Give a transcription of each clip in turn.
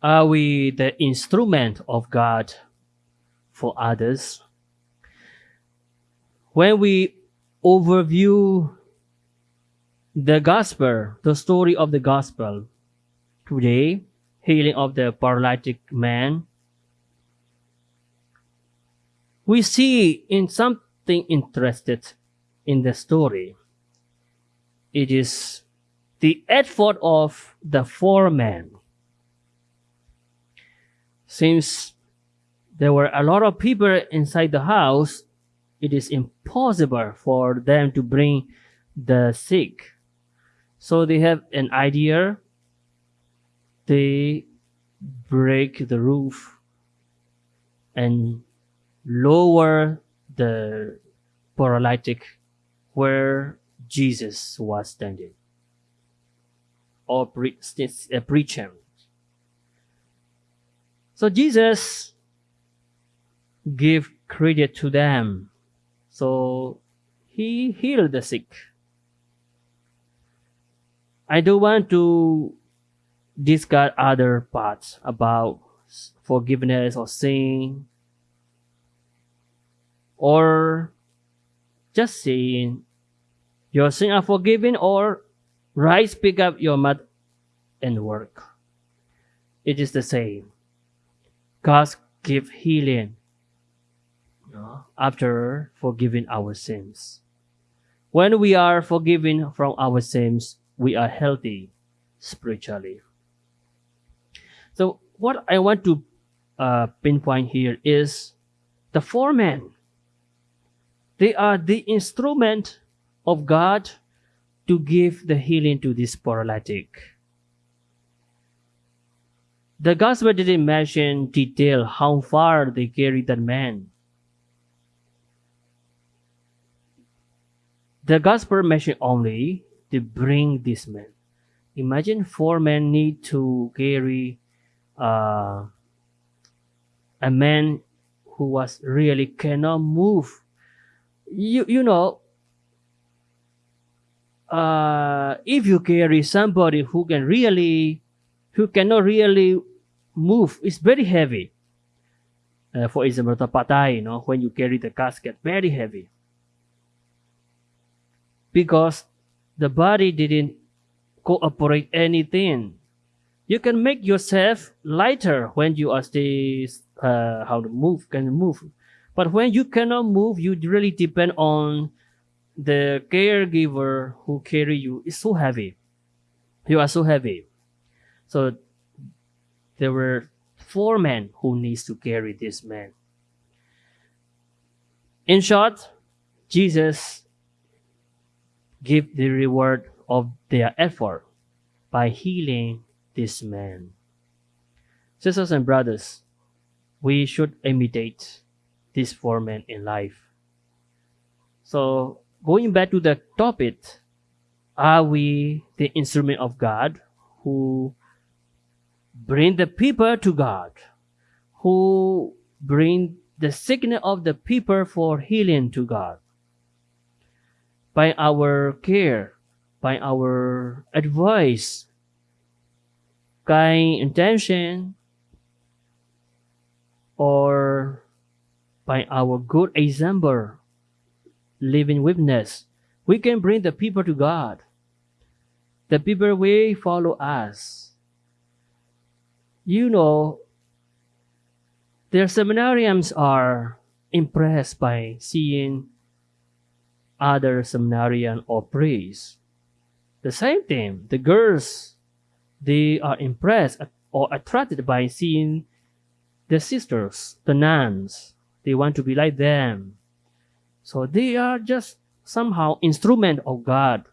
Are we the instrument of God for others? When we overview the gospel, the story of the gospel today, healing of the paralytic man, we see in something interested in the story. It is the effort of the four men. Since there were a lot of people inside the house, it is impossible for them to bring the sick. So they have an idea. They break the roof and lower the paralytic where Jesus was standing or pre- uh, preaching. So Jesus gave credit to them. So he healed the sick. I don't want to discuss other parts about forgiveness or sin or just saying your sins are forgiven or rise pick up your mat and work it is the same god give healing after forgiving our sins. When we are forgiven from our sins we are healthy spiritually. So what i want to uh, pinpoint here is the four men. They are the instrument of God to give the healing to this paralytic. The gospel didn't mention detail how far they carried that man. The gospel mentioned only to bring this man. Imagine four men need to carry uh, a man who was really cannot move you you know uh, if you carry somebody who can really who cannot really move it's very heavy uh, for example the patay you know when you carry the casket very heavy because the body didn't cooperate anything you can make yourself lighter when you are still uh, how to move can move but when you cannot move, you really depend on the caregiver who carry you. It's so heavy. You are so heavy. So there were four men who needs to carry this man. In short, Jesus give the reward of their effort by healing this man. Sisters and brothers, we should imitate this men in life. So going back to the topic, are we the instrument of God who bring the people to God, who bring the sickness of the people for healing to God? By our care, by our advice, kind intention, or by our good example, living witness, we can bring the people to God. The people will follow us. You know, their seminarians are impressed by seeing other seminarian or priests. The same thing, the girls, they are impressed or attracted by seeing the sisters, the nuns, they want to be like them. So they are just somehow instrument of God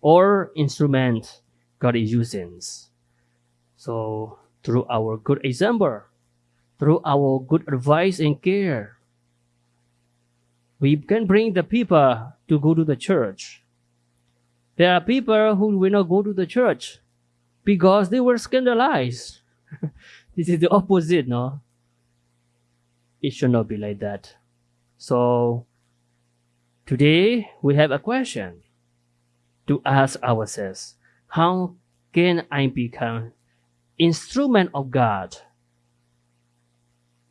or instrument God is using. So through our good example, through our good advice and care, we can bring the people to go to the church. There are people who will not go to the church because they were scandalized. this is the opposite, no? it should not be like that. So today we have a question to ask ourselves. How can I become instrument of God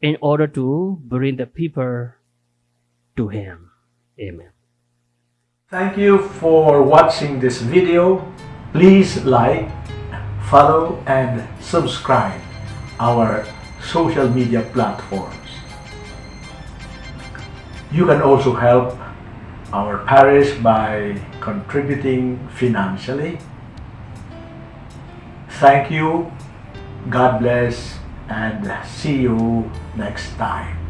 in order to bring the people to Him. Amen. Thank you for watching this video. Please like, follow, and subscribe our social media platforms. You can also help our parish by contributing financially. Thank you, God bless, and see you next time.